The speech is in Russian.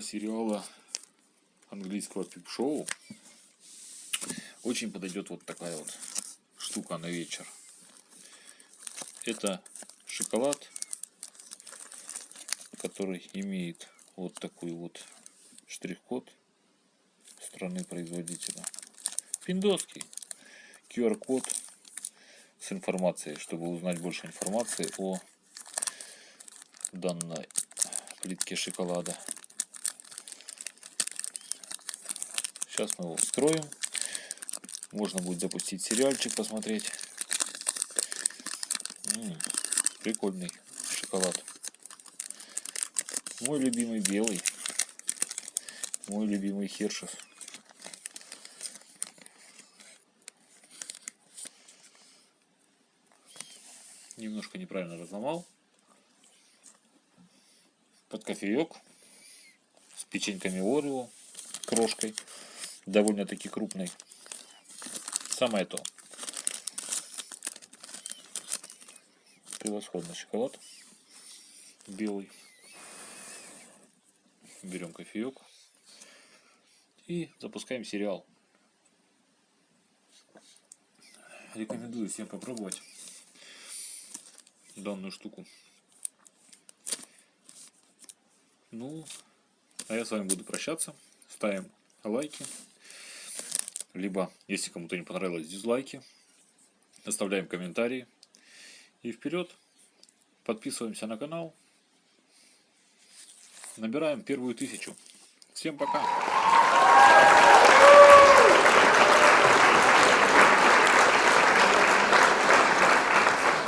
сериала английского пип-шоу очень подойдет вот такая вот штука на вечер. Это шоколад, который имеет вот такой вот штрих-код страны производителя. Пиндоский QR-код с информацией, чтобы узнать больше информации о данной плитке шоколада. Сейчас мы его вскроем. Можно будет запустить сериальчик, посмотреть. М -м, прикольный шоколад. Мой любимый белый. Мой любимый Хершес. Немножко неправильно разломал. Под кофеек. С печеньками Орео. Крошкой. Довольно-таки крупной. Самое то. Превосходный шоколад. Белый. Берем кофеек. И запускаем сериал. Рекомендую всем попробовать данную штуку. Ну, а я с вами буду прощаться. Ставим лайки. Либо, если кому-то не понравилось, дизлайки. Оставляем комментарии. И вперед. Подписываемся на канал. Набираем первую тысячу. Всем пока!